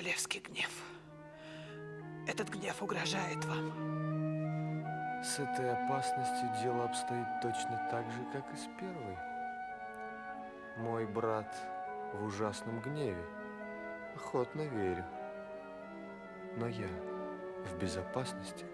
Королевский гнев. Этот гнев угрожает вам. С этой опасностью дело обстоит точно так же, как и с первой. Мой брат в ужасном гневе. Охотно верю. Но я в безопасности.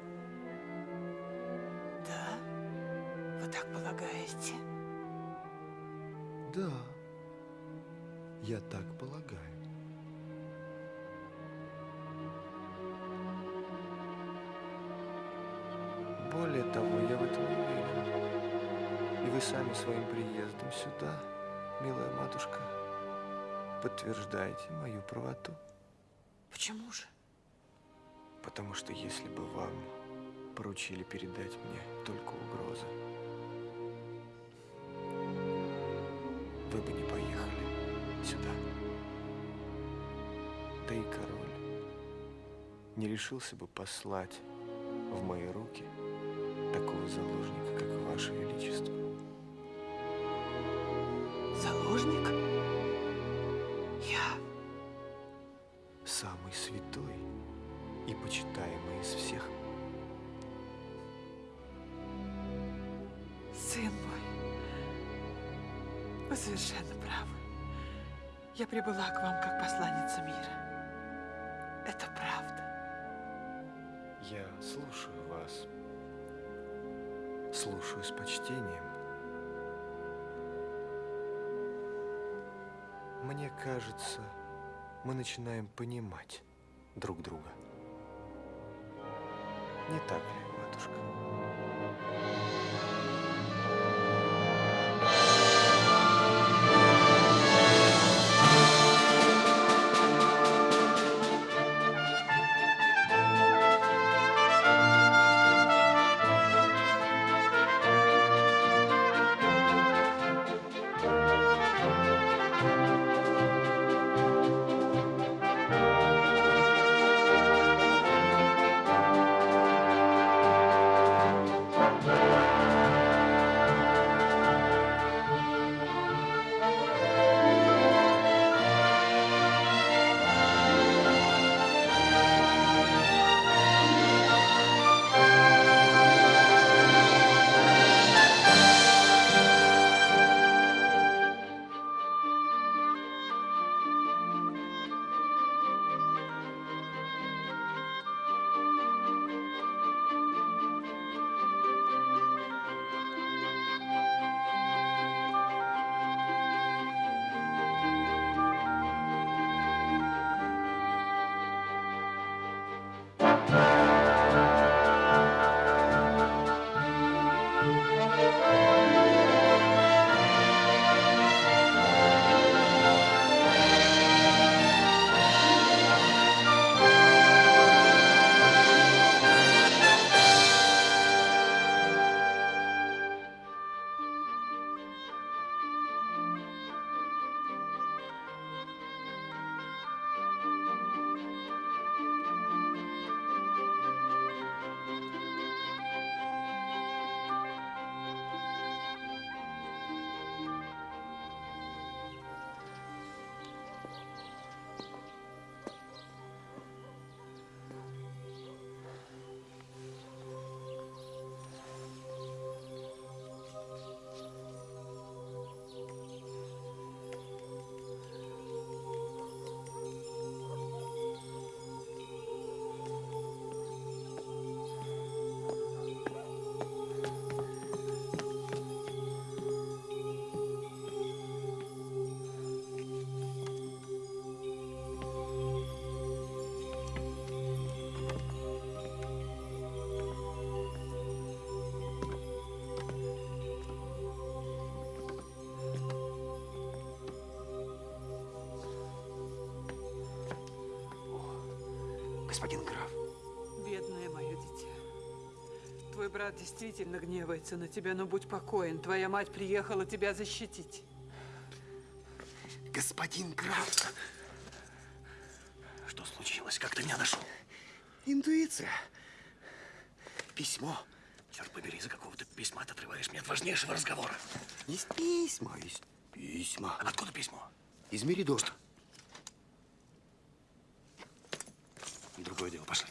Не решился бы послать в мои руки такого заложника, как Ваше Величество. Заложник? Я? Самый святой и почитаемый из всех. Сын мой, вы совершенно правы. Я прибыла к вам как посланница мира. Это правда. Я слушаю вас. Слушаю с почтением. Мне кажется, мы начинаем понимать друг друга. Не так ли, матушка? Господин граф. Бедное мое дитя. Твой брат действительно гневается на тебя, но будь покоен. Твоя мать приехала тебя защитить. Господин граф. Что случилось? Как ты меня нашел? Интуиция. Письмо. Черт побери, за какого ты письма ты отрываешь меня от важнейшего разговора. Есть письма, есть письма. Откуда письмо? Из Меридора. Другое дело, пошли.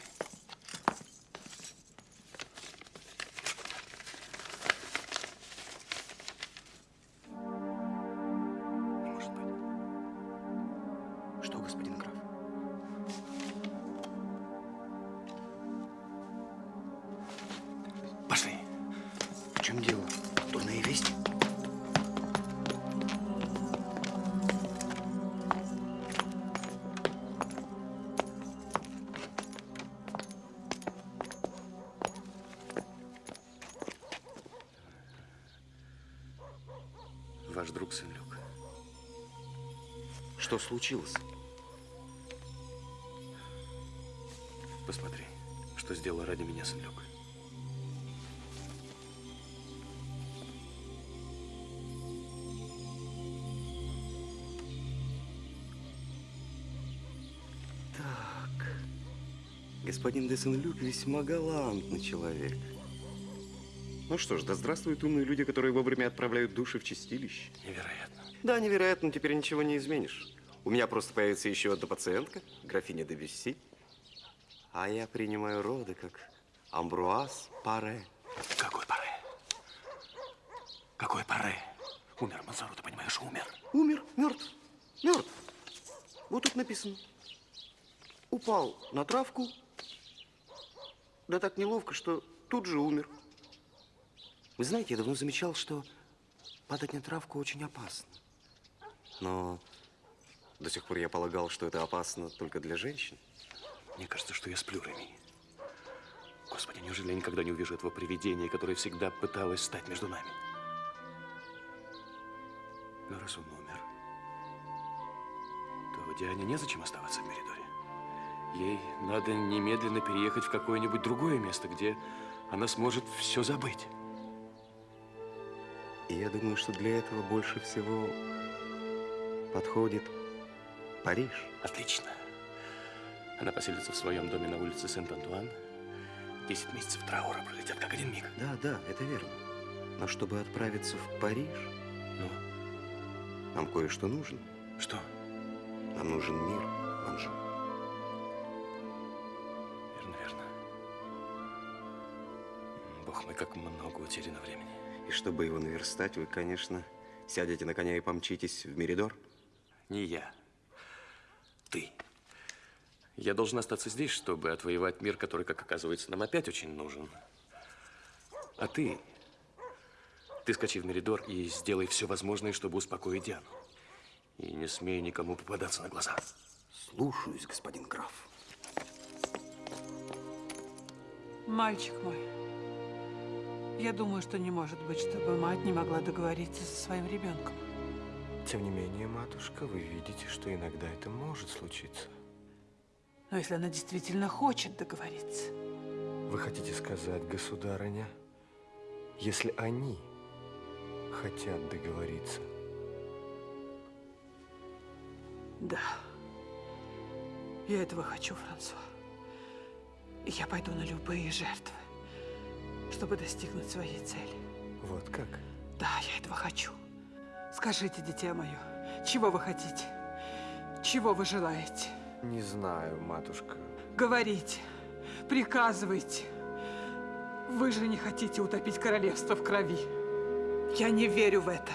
Случилось? Посмотри, что сделал ради меня Сен-Люк. Так. Господин де Сен-Люк весьма галантный человек. Ну что ж, да здравствуют умные люди, которые вовремя отправляют души в чистилище. Невероятно. Да, невероятно, теперь ничего не изменишь. У меня просто появится еще одна пациентка, графиня де Бюсси. А я принимаю роды как Амбруаз Паре. Какой паре? Какой паре? Умер Мансару, ты понимаешь, умер. Умер, мертв, мертв. Вот тут написано. Упал на травку, да так неловко, что тут же умер. Вы знаете, я давно замечал, что падать на травку очень опасно. Но до сих пор я полагал, что это опасно только для женщин. Мне кажется, что я сплю, Реми. Господи, неужели я никогда не увижу этого привидения, которое всегда пыталось стать между нами? Но раз он умер, то Диане незачем оставаться в Меридоре. Ей надо немедленно переехать в какое-нибудь другое место, где она сможет все забыть. И я думаю, что для этого больше всего подходит Париж. Отлично. Она поселится в своем доме на улице Сент-Антуан. Десять месяцев траура пролетят как один миг. Да, да, это верно. Но чтобы отправиться в Париж, Ну, нам кое-что нужно. что? Нам нужен мир, Анжу. Верно, верно. Бог мой, как много утеряно времени. И чтобы его наверстать, вы, конечно, сядете на коня и помчитесь в Меридор. Не я. Ты. Я должен остаться здесь, чтобы отвоевать мир, который, как оказывается, нам опять очень нужен. А ты... Ты скачи в Меридор и сделай все возможное, чтобы успокоить Диану. И не смей никому попадаться на глаза. Слушаюсь, господин граф. Мальчик мой, я думаю, что не может быть, чтобы мать не могла договориться со своим ребенком. Тем не менее, матушка, вы видите, что иногда это может случиться. Но если она действительно хочет договориться, Вы хотите сказать, государыня, если они хотят договориться, да. Я этого хочу, Франсуа. Я пойду на любые жертвы, чтобы достигнуть своей цели. вот как? Да, я этого хочу. Скажите, дитя мое, чего вы хотите? Чего вы желаете? Не знаю, матушка. Говорите, приказывайте. Вы же не хотите утопить королевство в крови. Я не верю в это.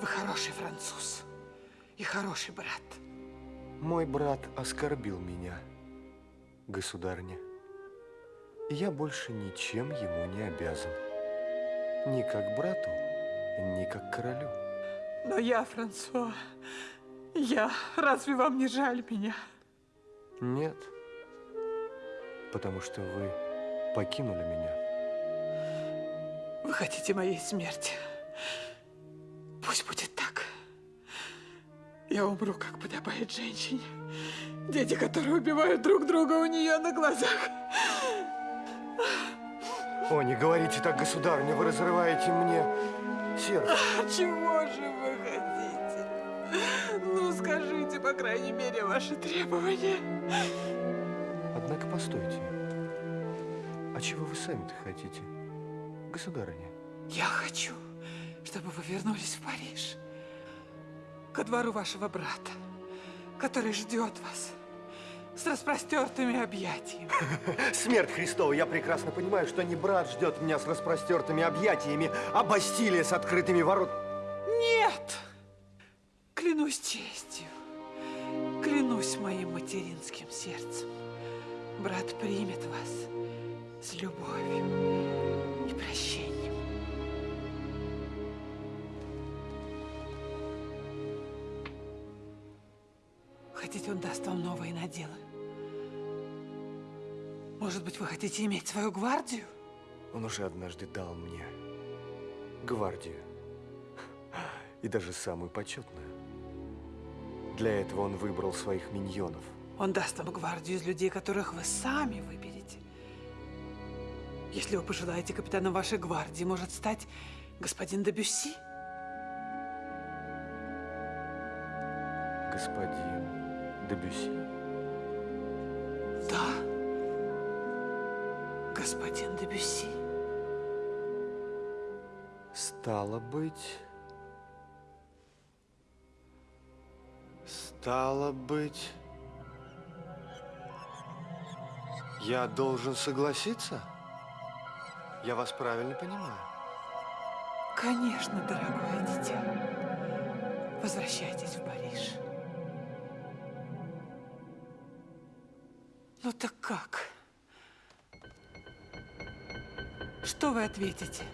Вы хороший француз и хороший брат. Мой брат оскорбил меня, государня. Я больше ничем ему не обязан. Ни как брату, ни как королю. Но я, Франсуа, я, разве вам не жаль меня? Нет, потому что вы покинули меня. Вы хотите моей смерти? Пусть будет так. Я умру, как подобает женщине. Дети, которые убивают друг друга у нее на глазах. О, не говорите так, государыня, вы разрываете мне сердце. Чего же вы хотите? Ну, скажите, по крайней мере, ваши требования. Однако постойте. А чего вы сами-то хотите, государыня? Я хочу, чтобы вы вернулись в Париж. ко двору вашего брата, который ждет вас с распростертыми объятиями. Смерть Христова, я прекрасно понимаю, что не брат ждет меня с распростертыми объятиями, а Бастилия с открытыми воротами. Нет! Клянусь честью, клянусь моим материнским сердцем. Брат примет вас с любовью и прощением. Хотите, он даст вам новые наделы? Может быть, вы хотите иметь свою гвардию? Он уже однажды дал мне гвардию. И даже самую почетную. Для этого он выбрал своих миньонов. Он даст вам гвардию из людей, которых вы сами выберете. Если вы пожелаете, капитаном вашей гвардии может стать господин Дебюсси. Господин Дебюси. Господин Дебюсси. Стало быть... Стало быть... Я должен согласиться? Я вас правильно понимаю? Конечно, дорогое дитя. Возвращайтесь в Париж. Ну так как? Что вы ответите?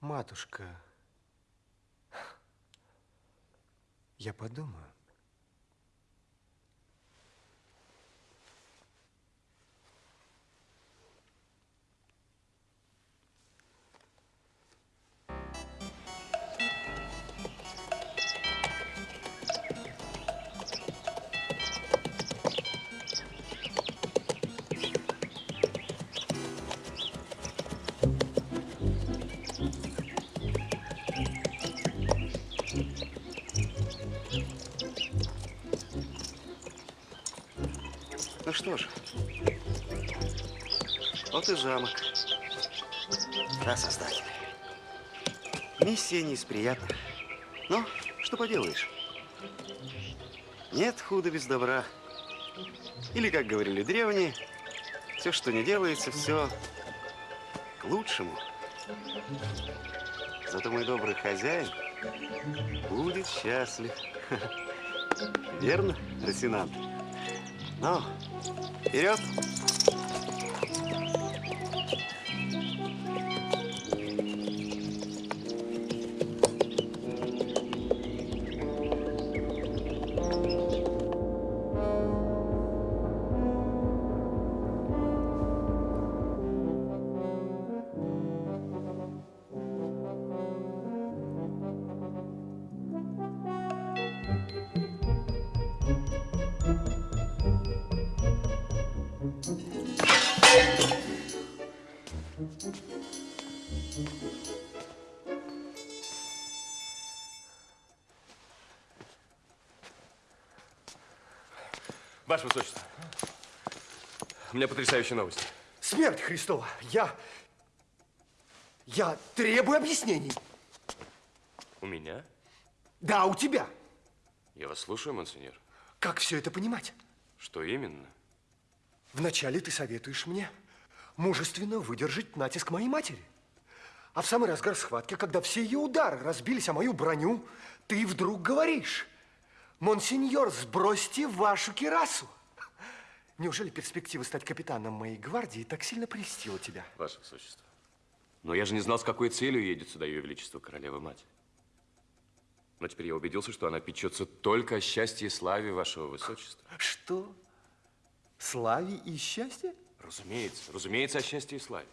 Матушка, я подумаю. Вот и замок. Да, создатель. Миссия не из приятных. Но что поделаешь? Нет худа без добра. Или, как говорили древние, все, что не делается, все к лучшему. Зато мой добрый хозяин будет счастлив. Верно, Росинант? Ну, вперед! Потрясающая новость. Смерть Христова! Я... Я требую объяснений. У меня? Да, у тебя. Я вас слушаю, монсеньор. Как все это понимать? Что именно? Вначале ты советуешь мне мужественно выдержать натиск моей матери. А в самый разгар схватки, когда все ее удары разбились о мою броню, ты вдруг говоришь, монсеньор, сбросьте вашу кирасу. Неужели перспектива стать капитаном моей гвардии так сильно прельстила тебя? Ваше Высочество. Но я же не знал, с какой целью едет сюда Ее Величество Королева-Мать. Но теперь я убедился, что она печется только о счастье и славе Вашего Высочества. Что? Славе и счастье? Разумеется, разумеется, о счастье и славе.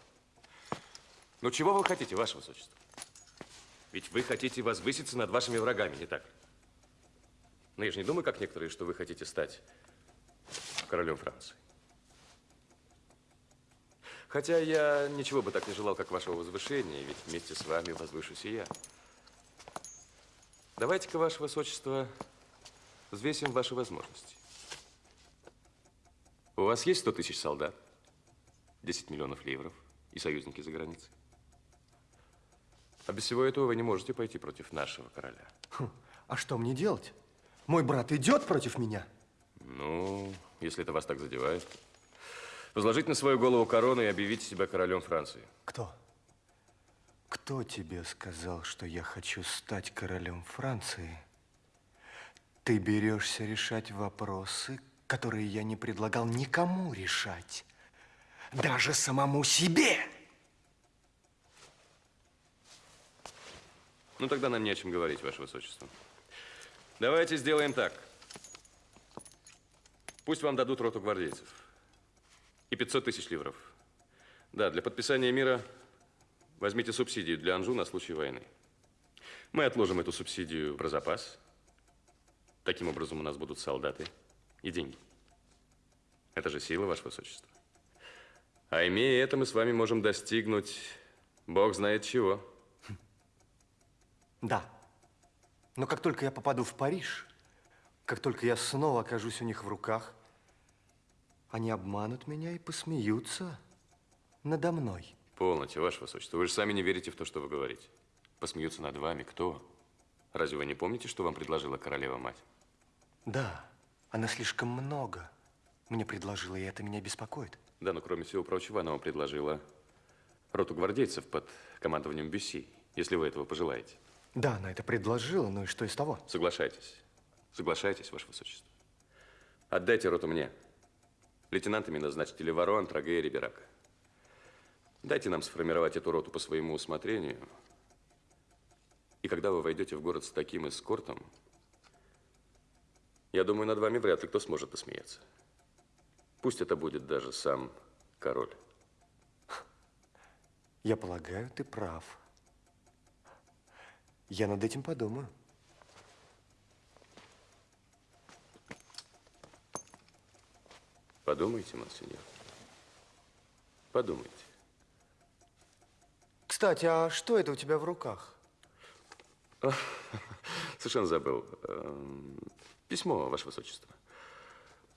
Но чего вы хотите, Ваше Высочество? Ведь вы хотите возвыситься над вашими врагами, не так ли? Но я же не думаю, как некоторые, что вы хотите стать королем Франции. Хотя я ничего бы так не желал, как вашего возвышения, ведь вместе с вами возвышусь и я. Давайте-ка, ваше высочество, взвесим ваши возможности. У вас есть 100 тысяч солдат, 10 миллионов ливров и союзники за границей? А без всего этого вы не можете пойти против нашего короля. Хм, А что мне делать? Мой брат идет против меня? Ну, если это вас так задевает. Возложить на свою голову корону и объявить себя королем Франции. Кто? Кто тебе сказал, что я хочу стать королем Франции? Ты берешься решать вопросы, которые я не предлагал никому решать. Даже самому себе. Ну, тогда нам не о чем говорить, Ваше Высочество. Давайте сделаем так. Пусть вам дадут роту гвардейцев. И 500 тысяч ливров. Да, для подписания мира возьмите субсидию для Анжу на случай войны. Мы отложим эту субсидию про запас. Таким образом, у нас будут солдаты и деньги. Это же сила, Ваше Высочество. А имея это, мы с вами можем достигнуть, Бог знает чего. Да. Но как только я попаду в Париж, как только я снова окажусь у них в руках, они обманут меня и посмеются надо мной. Полноте, Ваше Высочество. Вы же сами не верите в то, что вы говорите. Посмеются над вами. Кто? Разве вы не помните, что вам предложила королева-мать? Да, она слишком много мне предложила, и это меня беспокоит. Да, но кроме всего прочего, она вам предложила роту гвардейцев под командованием Бюсси, если вы этого пожелаете. Да, она это предложила, ну и что из того? Соглашайтесь. Соглашайтесь, Ваше Высочество. Отдайте роту мне. Лейтенантами назначьте Леваро, Антраге и Риберака. Дайте нам сформировать эту роту по своему усмотрению. И когда вы войдете в город с таким эскортом, я думаю, над вами вряд ли кто сможет посмеяться. Пусть это будет даже сам король. Я полагаю, ты прав. Я над этим подумаю. Подумайте, монсеньор. Подумайте. Кстати, а что это у тебя в руках? Совершенно забыл. Эм, Письмо, Ваше Высочество,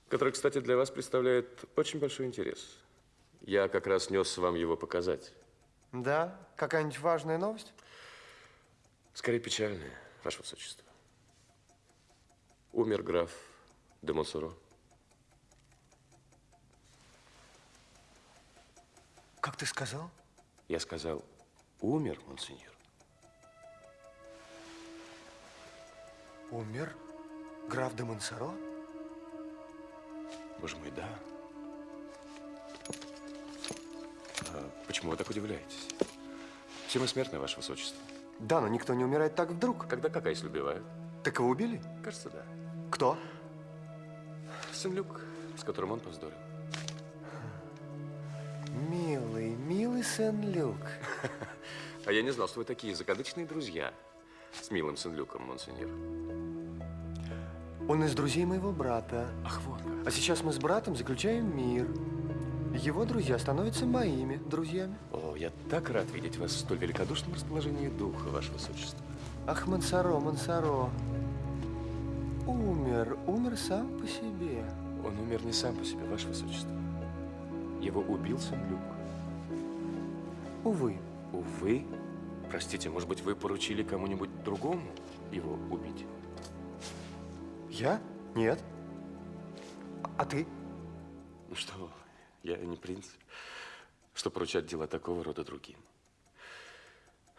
которое, кстати, для вас представляет очень большой интерес. Я как раз нес вам его показать. Да? Какая-нибудь важная новость? Скорее печальное, Ваше Высочество. Умер граф де Монсоро. Как ты сказал? Я сказал, умер, монсеньор. Умер граф де Монсоро? Боже мой, да. А почему вы так удивляетесь? Все мы смертны, Ваше Высочество. Да, но никто не умирает так вдруг. Когда как, а если убивают? Так его убили? Кажется, да. Кто? Сын Люк, с которым он повздорил. Милый, Сен-Люк. А я не знал, что вы такие закадычные друзья с милым Сен-Люком, монсеньор. Он из друзей моего брата. Ах, вот как. А сейчас мы с братом заключаем мир. Его друзья становятся моими друзьями. О, я так рад видеть вас в столь великодушном расположении духа, Ваше Высочество. Ах, Монсоро, Монсоро. Умер, умер сам по себе. Он умер не сам по себе, Ваше Высочество. Его убил Сен-Люк. Увы. Увы. Простите, может быть, вы поручили кому-нибудь другому его убить? Я? Нет. А ты? Ну что, я не принц, что поручать дела такого рода другим.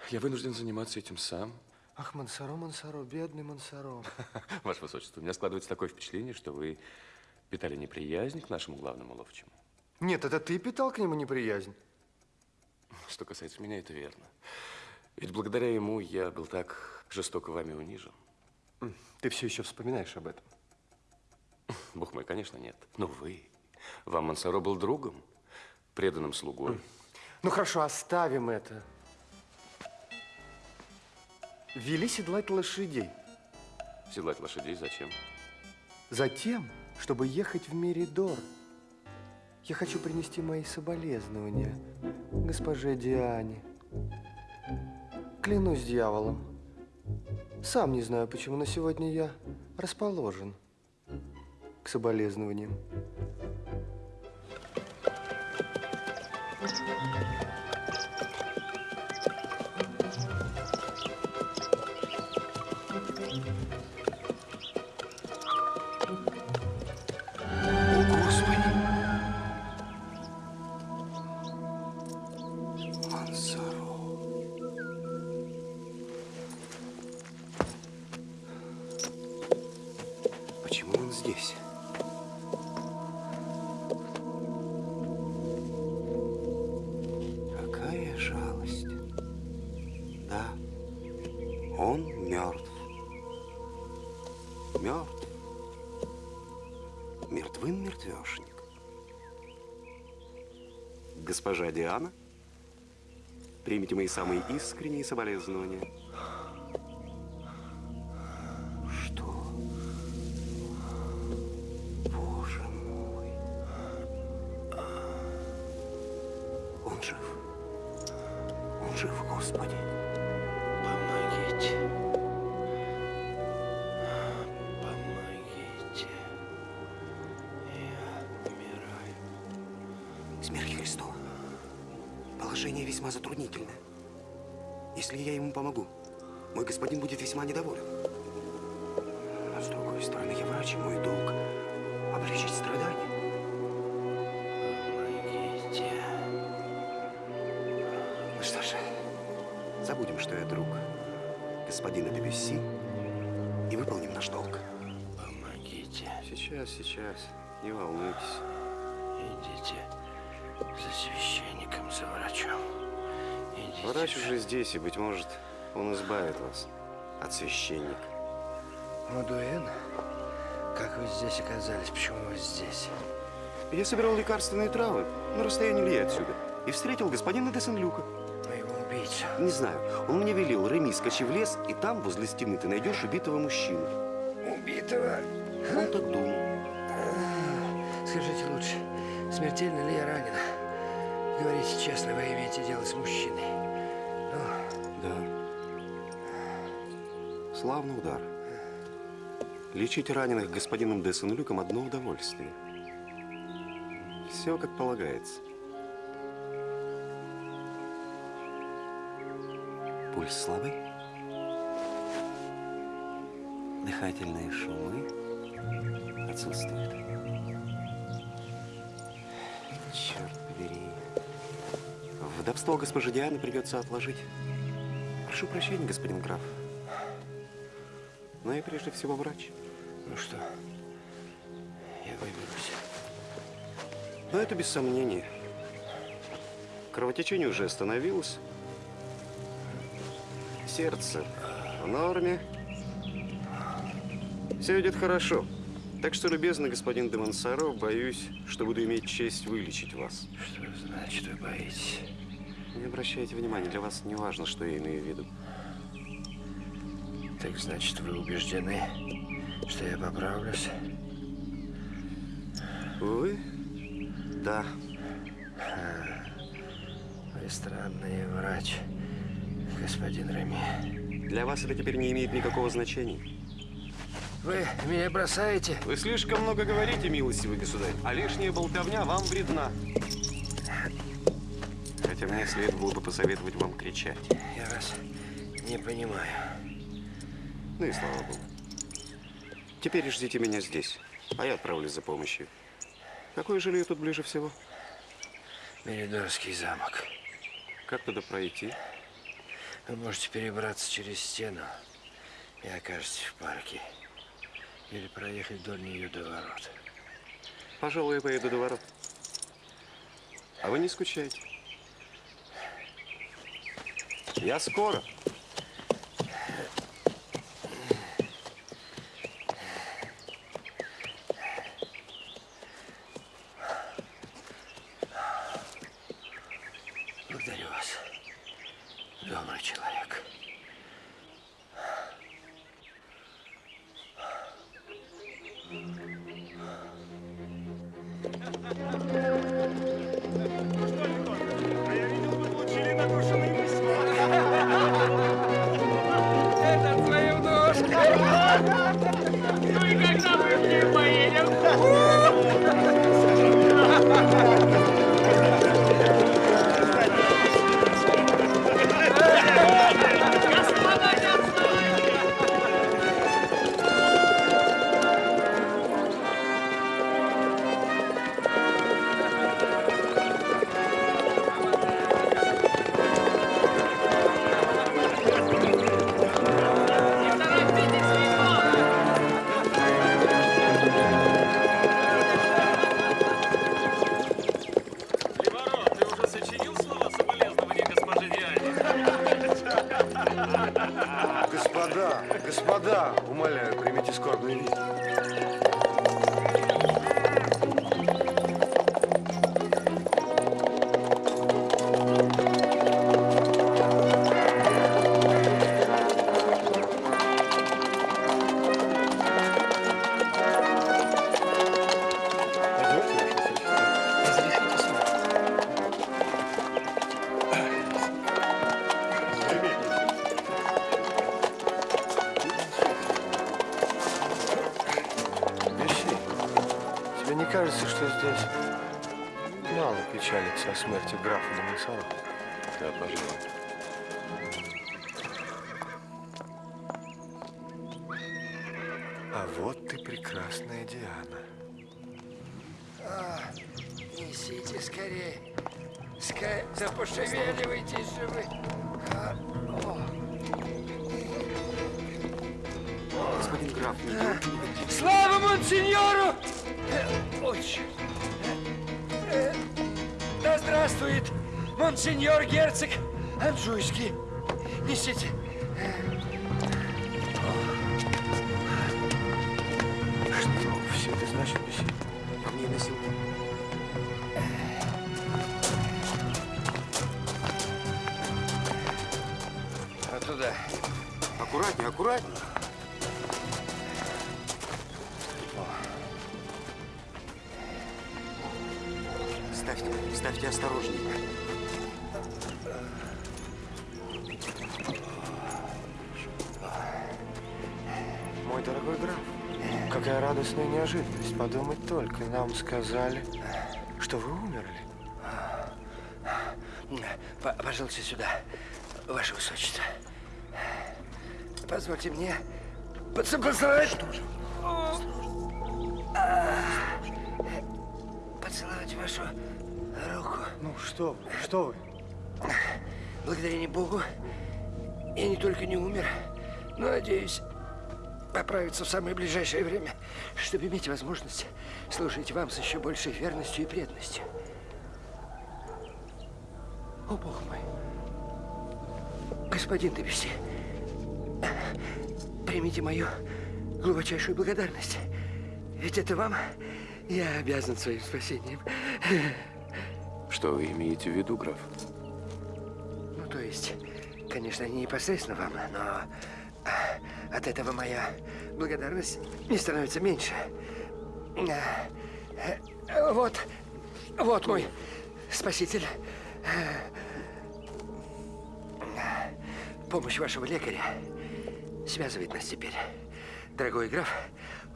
Я вынужден заниматься этим сам. Ах, Монсоро, Монсоро, бедный Монсоро. Ваше Высочество, у меня складывается такое впечатление, что вы питали неприязнь к нашему главному ловчему. Нет, это ты питал к нему неприязнь. Что касается меня, это верно. Ведь благодаря ему я был так жестоко вами унижен. Ты все еще вспоминаешь об этом. Бог мой, конечно, нет. Но вы, вам Мансаро был другом, преданным слугой. Ну хорошо, оставим это. Вели седлать лошадей. Седлать лошадей зачем? Затем, чтобы ехать в Меридор. Я хочу принести мои соболезнования госпоже Диане. Клянусь дьяволом. Сам не знаю, почему, но сегодня я расположен к соболезнованиям. О, мои самые искренние соболезнования. Что? Боже мой. Он жив. Он жив, Господи. Помогите. Помогите. Я умираю. Смерть Христова. Положение весьма затруднительное. Если я ему помогу, мой господин будет весьма недоволен. А с другой стороны, я врач, и мой долг – облегчить страдания. Помогите. Ну что ж, забудем, что я друг господина Дебюсси и выполним наш долг. Помогите. Сейчас, сейчас, не волнуйтесь. Идите за священником, за врачом. Врач уже здесь, и, быть может, он избавит вас от священника. Мадуэн? Как вы здесь оказались? Почему вы здесь? Я собирал лекарственные травы на расстоянии ли отсюда и встретил господина де Сен-Люка. Моего убийцу. Не знаю, он мне велел, Реми, скачи в лес, и там, возле стены, ты найдешь убитого мужчину. Убитого? Он так думал. Скажите лучше, смертельно ли я ранена? Говорите честно, вы имеете дело с мужчиной. Славный удар. Лечить раненых господином де Сен-Люком одно удовольствие. Все как полагается. Пульс слабый. Дыхательные шумы отсутствуют. Черт побери. Вдовство госпожи Дианы придется отложить. Прошу прощения, господин граф. Но я прежде всего врач. ну что, я выберусь. Но это без сомнения. Кровотечение уже остановилось. Сердце в норме. Все идет хорошо. Так что, любезный господин де Монсоро, боюсь, что буду иметь честь вылечить вас. Что значит, вы боитесь? Не обращайте внимания, для вас не важно, что я имею в виду. Так значит, вы убеждены, что я поправлюсь? Вы? Да. Вы странный врач, господин Реми. Для вас это теперь не имеет никакого значения. Вы меня бросаете? Вы слишком много говорите, милостивый государь, а лишняя болтовня вам вредна. Хотя мне следовало бы посоветовать вам кричать. Я вас не понимаю. Ну и слава богу. Теперь ждите меня здесь, а я отправлюсь за помощью. Какое жилье тут ближе всего? Меридорский замок. Как туда пройти? Вы можете перебраться через стену и окажетесь в парке. Или проехать вдоль нее до ворот. Пожалуй, я поеду до ворот. А вы не скучайте. Я скоро. Кажется, что здесь мало печалится о смерти графа Монсоро? Да, пожалуй. А вот ты прекрасная Диана. Несите скорее. Скорее, да пошевеливайтесь же вы. Монсеньор герцог Анжуйский. Несите. Только, нам сказали, что вы умерли. П- Пожалуйста, сюда, ваше высочество. Позвольте мне поцеловать. Что же? Поцеловать вашу руку. Ну, что вы, что вы? Благодарение Богу, я не только не умер, но надеюсь поправиться в самое ближайшее время, чтобы иметь возможность служить вам с еще большей верностью и преданностью. О, Бог мой! Господин Дебюсси, примите мою глубочайшую благодарность. Ведь это вам я обязан своим спасением. Что вы имеете в виду, граф? Ну, то есть, конечно, не непосредственно вам, но от этого моя благодарность не становится меньше. А, э, Вот, вот мой спаситель. Помощь вашего лекаря связывает нас теперь. Дорогой граф,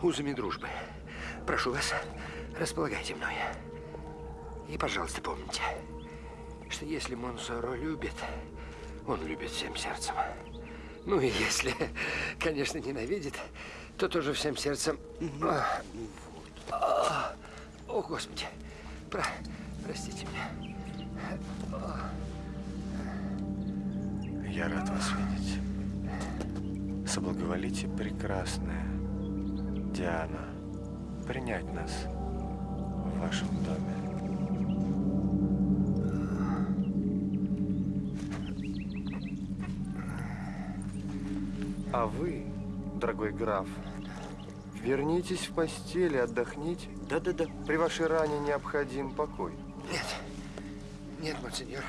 узами дружбы. Прошу вас, располагайте мной. И, пожалуйста, помните, что если Монсоро любит, он любит всем сердцем. Ну и если, конечно, ненавидит, то тоже всем сердцем. А, а, О, Господи, про- простите меня. Я рад вас видеть. Соблаговолите, прекрасная Диана, принять нас в вашем доме. А вы, дорогой граф, вернитесь в постель и отдохните. Да-да-да. При вашей ране необходим покой. Нет, нет, монсеньор.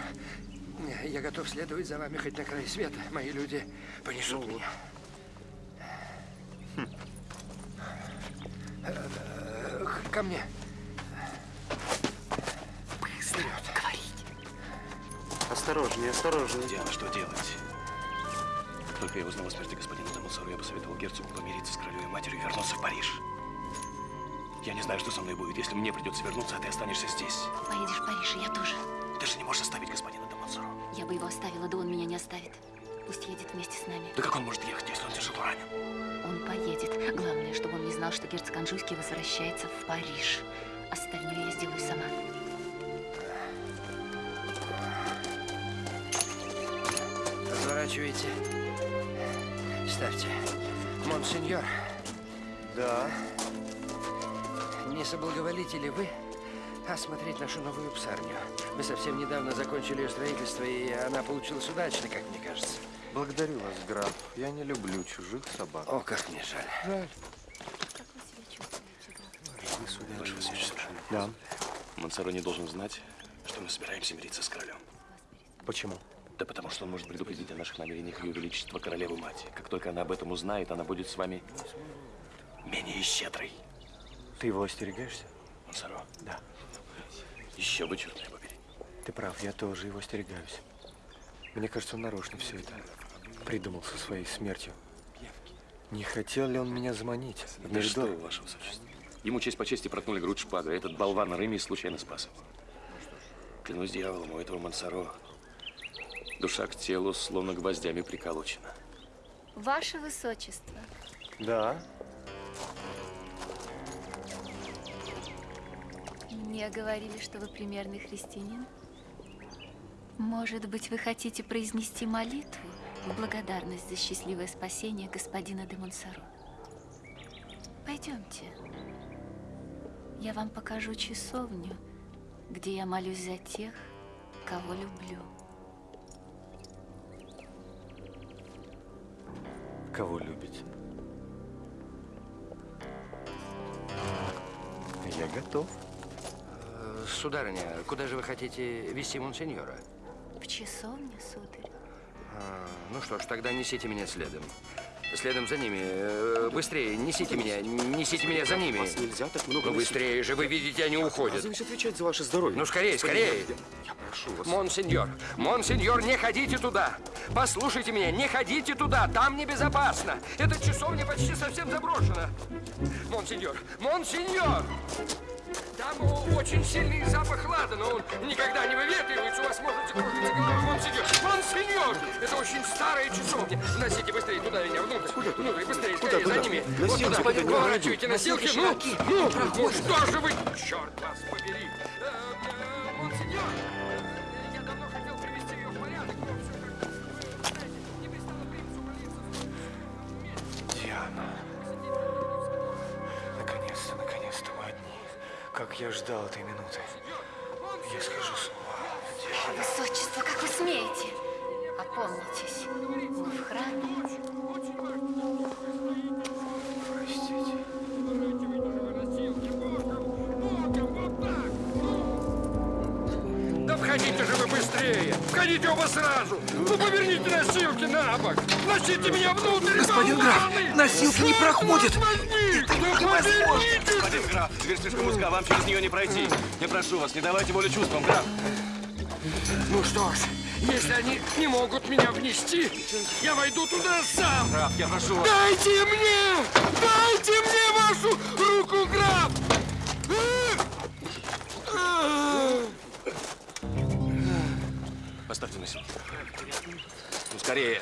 Я готов следовать за вами хоть на край света. Мои люди понесут меня. Э, Ко мне. Вперед. Осторожнее, осторожнее. Диана, что делать? Только я узнал о смерти господина Дамасора, я посоветовал герцогу помириться с королевой матерью и вернуться в Париж. Я не знаю, что со мной будет, если мне придется вернуться, а ты останешься здесь. Поедешь в Париж, и я тоже. Ты же не можешь оставить господина Дамасора. Я бы его оставила, да он меня не оставит. Пусть едет вместе с нами. Да как он может ехать, если он тяжело ранен? Он поедет. Главное, чтобы он не знал, что герцог Анжуйский возвращается в Париж. Остальное я сделаю сама. Разворачивайте. Ставьте. Монсеньор, Да. не соблаговолите ли вы осмотреть нашу новую псарню? Мы совсем недавно закончили ее строительство, и она получилась удачно, как мне кажется. Благодарю вас, граф. Я не люблю чужих собак. О, как мне жаль. Жаль. Как вы себя чувствуете, граф? Ваше Высочество. Да. Мансаро не должен знать, что мы собираемся мириться с королем. Почему? Да потому что он может предупредить о наших намерениях Ее Величество Королеву Мать. Как только она об этом узнает, она будет с вами менее щедрой. Ты его остерегаешься? Мансаро, Да. еще бы, черт побери. Ты прав, я тоже его остерегаюсь. Мне кажется, он нарочно все это придумал со своей смертью. Не хотел ли он меня заманить? Да что, Меридор? вы, ваше высочество. Ему честь по чести проткнули грудь шпагой, этот болван Реми случайно спас его. Клянусь дьяволом, у этого Мансаро душа к телу словно гвоздями приколочена. Ваше Высочество, Да. мне говорили, что вы примерный христианин. Может быть, вы хотите произнести молитву в благодарность за счастливое спасение господина де Монсоро? Пойдемте. Я вам покажу часовню, где я молюсь за тех, кого люблю. Кого любите? Я готов. Э, Сударыня, куда же вы хотите вести монсеньора? В часовне, сударь. А, ну что ж, тогда несите меня следом. Следом за ними. Э, Быстрее, несите меня, несите меня за ними. Вас нельзя так много Ну быстрее же, вы видите, они уходят. Разве отвечать за ваше здоровье? Ну скорее, скорее. Я прошу вас. Монсеньор, монсеньор, не ходите туда. Послушайте меня, не ходите туда, там небезопасно. Эта часовня почти совсем заброшена. Монсеньор, монсеньор! Очень сильный запах ладана, он никогда не выветривается, у вас может закружиться голова, монсеньор. Монсеньор! Это очень старая часовня. Носите быстрее туда меня, внутрь. Куда Внутрь, быстрее, скорее, за ними. Вот Носилки, туда, куда? Не поворачивайте носилки. Ну, ну, ну, что же вы, черт вас побери. Прошу вас, не давайте волю чувствам, граф. Ну что ж, если они не могут меня внести, я войду туда сам! Граф, я прошу вас. Дайте мне! Дайте мне вашу руку, граф! Поставьте носилки. Ну, скорее.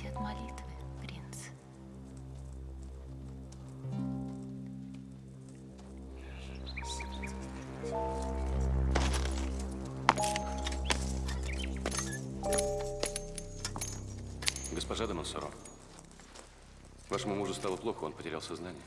Отвлекаете от молитвы, принц. Госпожа де Монсоро, вашему мужу стало плохо, он потерял сознание.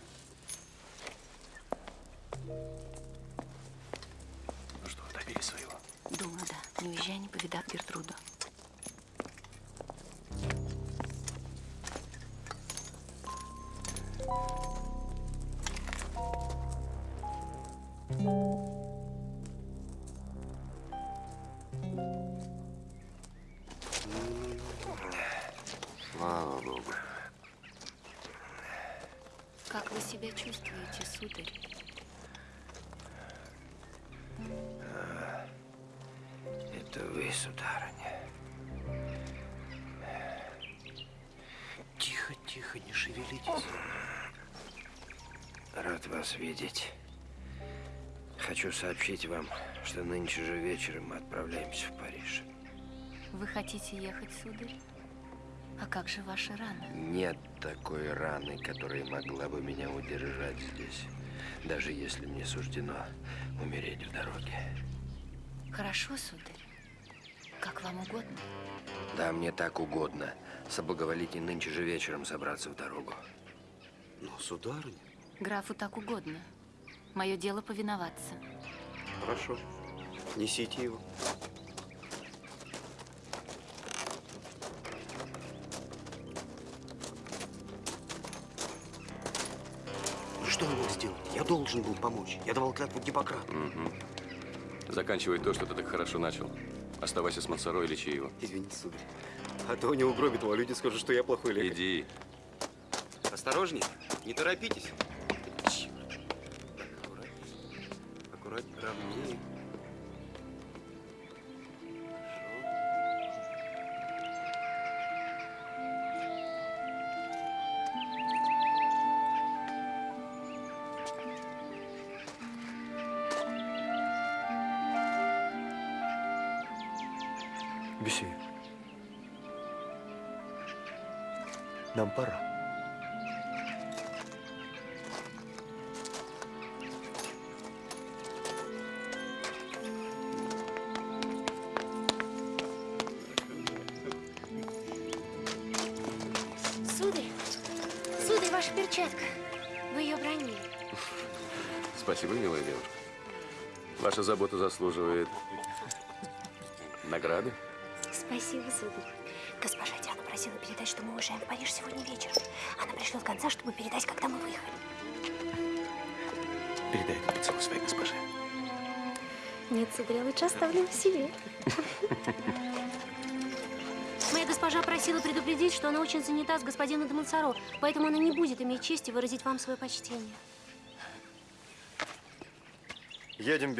Сообщить вам, что нынче же вечером мы отправляемся в Париж. Вы хотите ехать, сударь? А как же ваша рана? Нет такой раны, которая могла бы меня удержать здесь, даже если мне суждено умереть в дороге. Хорошо, сударь. Как вам угодно. Да, мне так угодно. Соблаговолите нынче же вечером собраться в дорогу. Но, сударыня, Графу так угодно. Мое дело повиноваться. хорошо. Несите его. Ну что я мог сделать? Я должен был помочь. Я давал клятву Гиппократу. Заканчивай то, что ты так хорошо начал. Оставайся с Монсоро и лечи его. Извините, сударь. А то они угробят его, а люди скажут, что я плохой лекарь. Иди. Осторожней, не торопитесь. Заслуживает награды. Спасибо, сударь. Госпожа Диана просила передать, что мы уезжаем в Париж сегодня вечером. Она пришлет конца, чтобы передать, когда мы выехали. Передай этот поцелуй своей госпоже. Нет, сударь, я лучше оставлю его себе. Моя госпожа просила предупредить, что она очень занята с господином де Монсоро, поэтому она не будет иметь чести выразить вам свое почтение. Едем,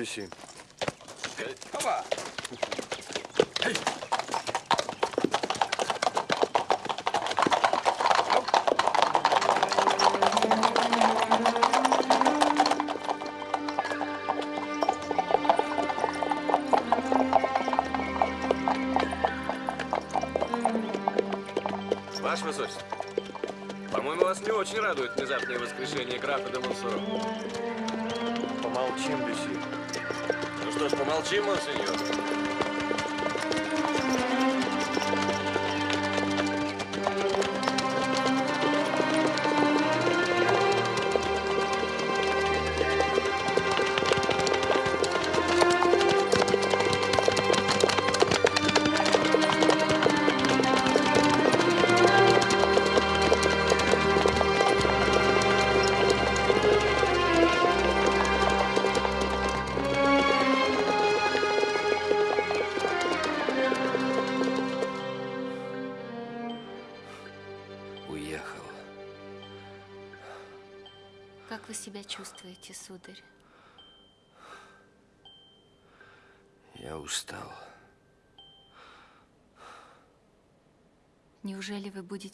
Беси. Ваше Высочество, по-моему, вас не очень радует внезапное воскрешение графа де. Помолчим, Беси. Что ж, помолчим, монсеньор.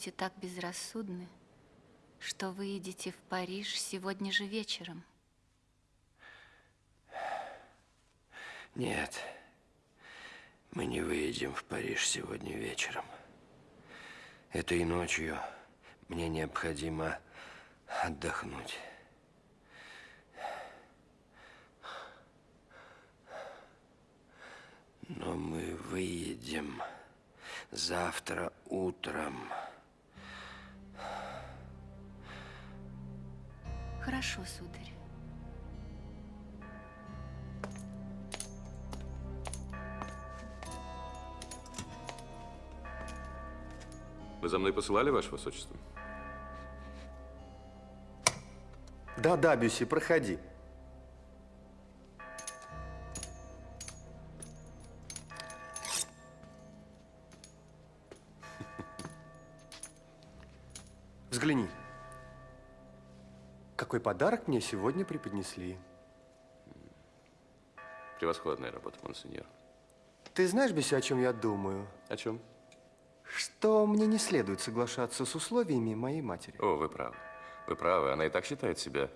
Будете так безрассудны, что выедете в Париж сегодня же вечером? Нет, мы не выедем в Париж сегодня вечером. Этой ночью мне необходимо отдохнуть. Но мы выедем завтра утром. Хорошо, сударь. Вы за мной посылали, Ваше Высочество? Да-да, Беси, проходи. Взгляни. Какой подарок мне сегодня преподнесли. Превосходная работа, монсеньор. Ты знаешь, Беси, о чем я думаю? О чем? Что мне не следует соглашаться с условиями моей матери. О, вы правы. Вы правы, она и так считает себя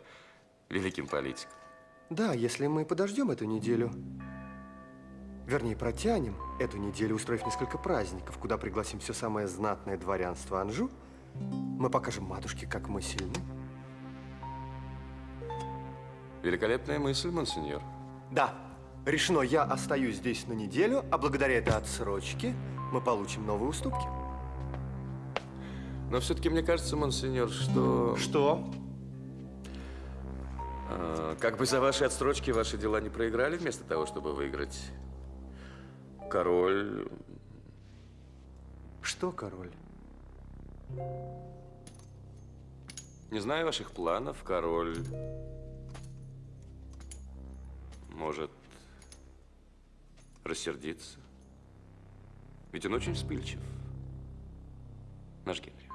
великим политиком. Да, если мы подождем эту неделю, вернее, протянем эту неделю, устроив несколько праздников, куда пригласим все самое знатное дворянство Анжу, мы покажем матушке, как мы сильны. Великолепная мысль, монсеньор. Да, Решено, я остаюсь здесь на неделю, а благодаря этой отсрочке мы получим новые уступки. Но все-таки мне кажется, монсеньор, что... Что? а, как бы за ваши отстрочки ваши дела не проиграли, вместо того, чтобы выиграть. Король... Что, король? Не знаю ваших планов, король... Может рассердиться. Ведь он очень вспыльчив. Наш Генрих.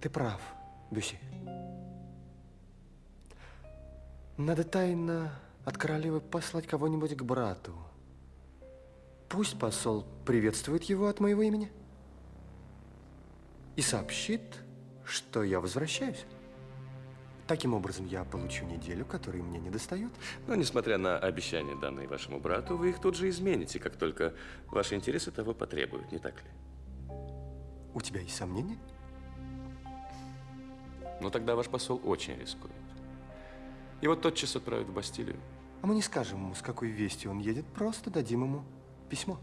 Ты прав, Бюси. Надо тайно от королевы послать кого-нибудь к брату. Пусть посол приветствует его от моего имени и сообщит, что я возвращаюсь. Таким образом, я получу неделю, которой мне не достает. Но, несмотря на обещания, данные вашему брату, вы их тут же измените, как только ваши интересы того потребуют, не так ли? У тебя есть сомнения? Но тогда ваш посол очень рискует. Его тотчас отправят в Бастилию. А мы не скажем ему, с какой вестью он едет, просто дадим ему письмо.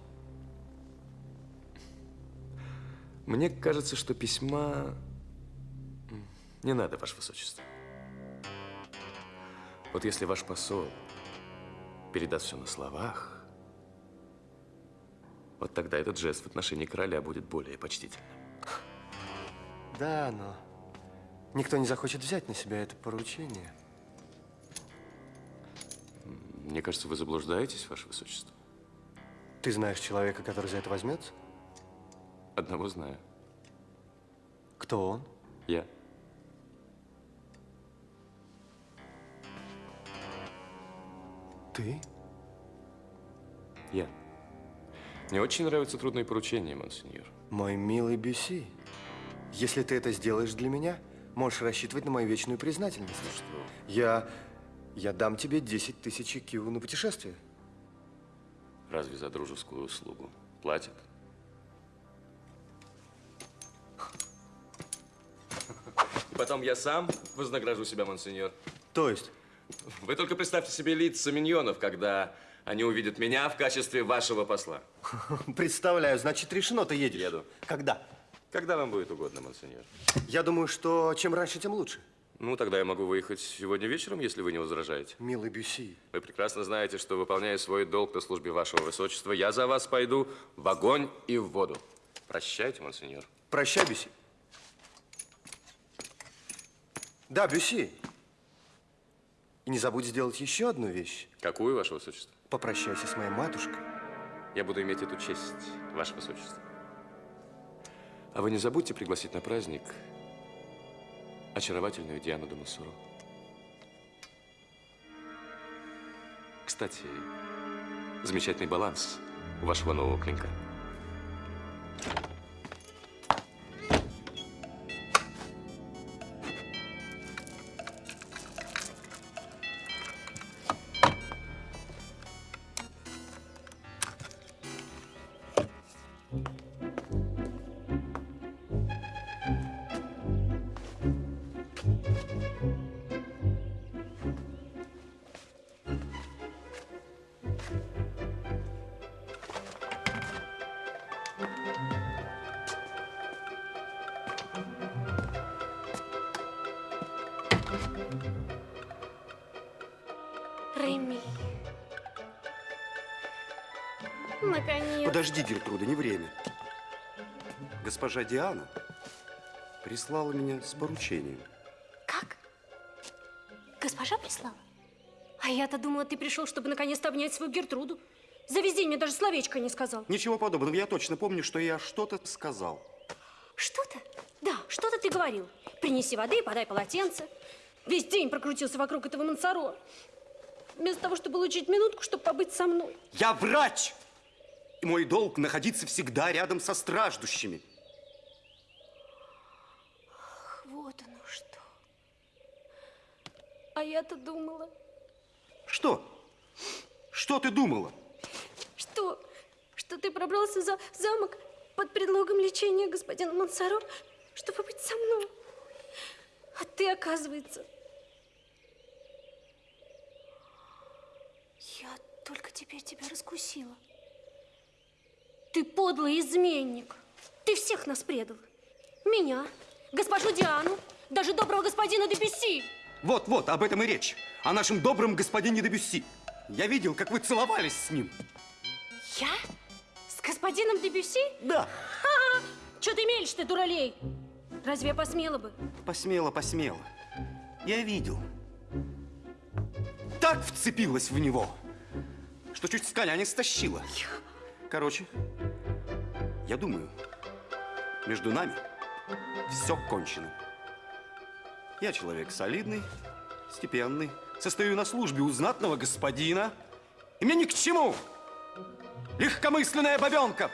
Мне кажется, что письма не надо, ваше высочество. Вот если ваш посол передаст все на словах, вот тогда этот жест в отношении короля будет более почтительным. Да, но никто не захочет взять на себя это поручение. Мне кажется, вы заблуждаетесь, ваше высочество. Ты знаешь человека, который за это возьмется? Одного знаю. Кто он? Я. Ты? Я. Мне очень нравятся трудные поручения, монсеньор. Мой милый Бюси, если ты это сделаешь для меня, можешь рассчитывать на мою вечную признательность. Ну что? Я, я дам тебе 10 тысяч киву на путешествие. Разве за дружескую услугу платят? И потом я сам вознагражу себя, монсеньор. То есть, Вы только представьте себе лица миньонов, когда они увидят меня в качестве вашего посла. представляю, значит, решено, ты едешь. Еду. Когда? Когда вам будет угодно, монсеньор. Я думаю, что чем раньше, тем лучше. Ну, тогда я могу выехать сегодня вечером, если вы не возражаете. Милый Бюси, Вы прекрасно знаете, что, выполняя свой долг на службе вашего высочества, я за вас пойду в огонь и в воду. Прощайте, монсеньор. прощай, Бюси. Да, Бюси. И не забудь сделать еще одну вещь. Какую, ваше высочество? Попрощайся с моей матушкой. Я буду иметь эту честь, ваше высочество. А вы не забудьте пригласить на праздник очаровательную Диану де Массуро. Кстати, замечательный баланс у вашего нового клинка. Госпожа Диана прислала меня с поручением. Как? Госпожа прислала? А я-то думала, ты пришел, чтобы наконец-то обнять свою Гертруду. За весь день мне даже словечко не сказал. Ничего подобного. Я точно помню, что я что-то сказал. Что-то? Да, что-то ты говорил. Принеси воды подай полотенце. Весь день прокрутился вокруг этого Мансаро. Вместо того, чтобы получить минутку, чтобы побыть со мной. Я врач! И мой долг находиться всегда рядом со страждущими. Ах, вот оно что. А я-то думала, Что? Что ты думала? что, что ты пробрался за замок под предлогом лечения господина Мансаро, чтобы быть со мной. А ты, оказывается... Я только теперь тебя раскусила. Ты подлый изменник. Ты всех нас предал. Меня, госпожу Диану, даже доброго господина Дебюсси. Вот, вот, об этом и речь. О нашем добром господине Дебюсси. Я видел, как вы целовались с ним. Я? С господином Дебюсси? Да. Что ты мелешь ты, дуралей? Разве я посмела бы? Посмело, посмело. Я видел. Так вцепилась в него, что чуть с коня не стащила. Короче, я думаю, между нами все кончено. Я человек солидный, степенный, состою на службе у знатного господина, и мне ни к чему легкомысленная бабенка.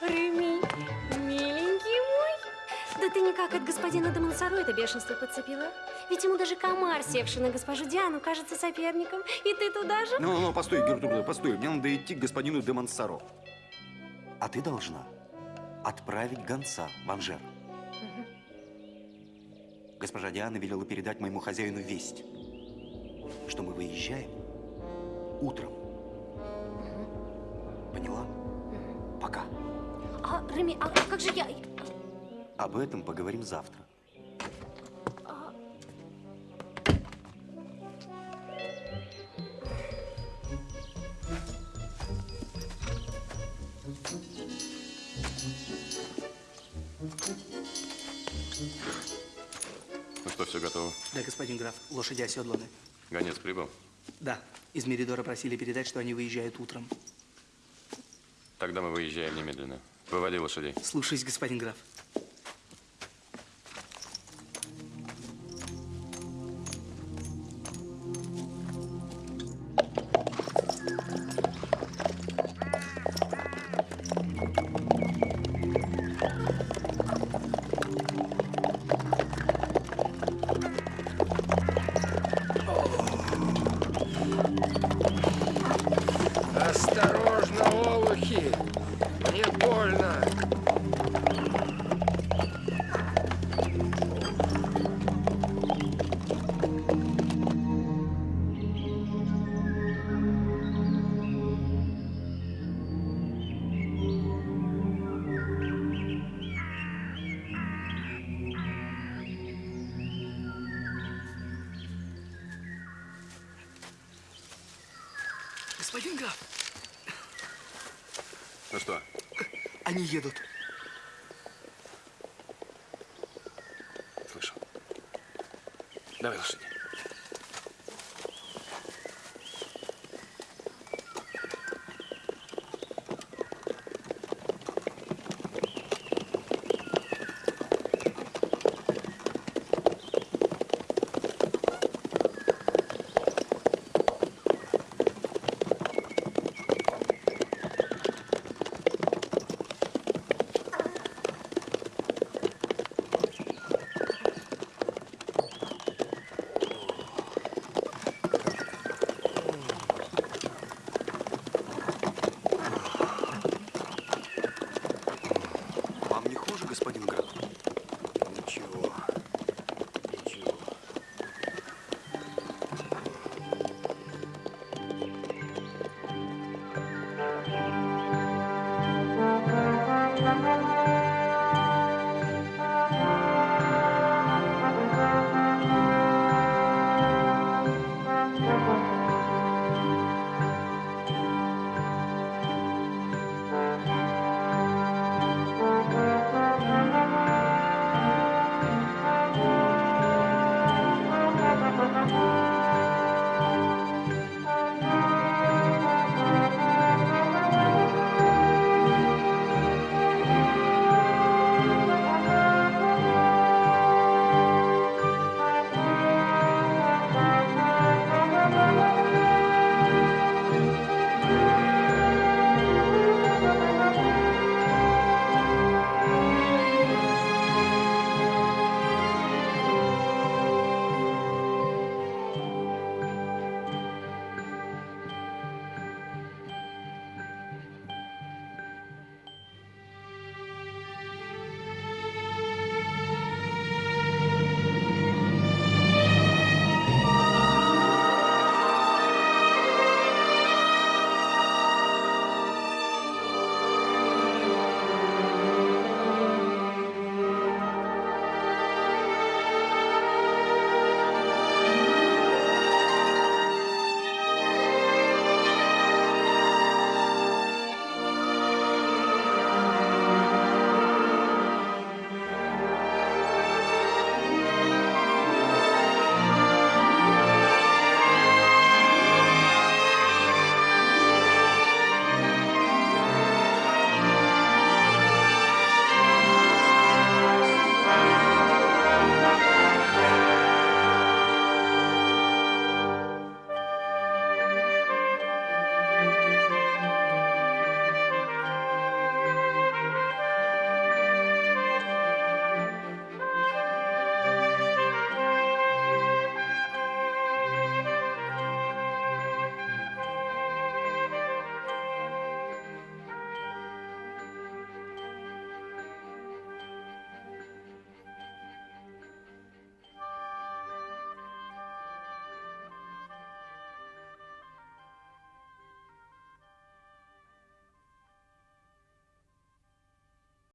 Реми, миленький мой. Да ты никак от господина Монсоро это бешенство подцепила. Ведь ему даже комар, севший на госпожу Диану, кажется соперником. И ты туда же? Ну, ну, постой, Гертруда, постой. Мне надо идти к господину де Монсоро. А ты должна отправить гонца в Анжер. Госпожа Диана велела передать моему хозяину весть, что мы выезжаем утром. Поняла? Пока. А, Реми, а как же я? Об этом поговорим завтра. Все готово? Да, господин граф, лошади оседланы. Гонец прибыл? Да, из Меридора просили передать, что они выезжают утром. Тогда мы выезжаем немедленно. Выводи лошадей. Слушаюсь, господин граф.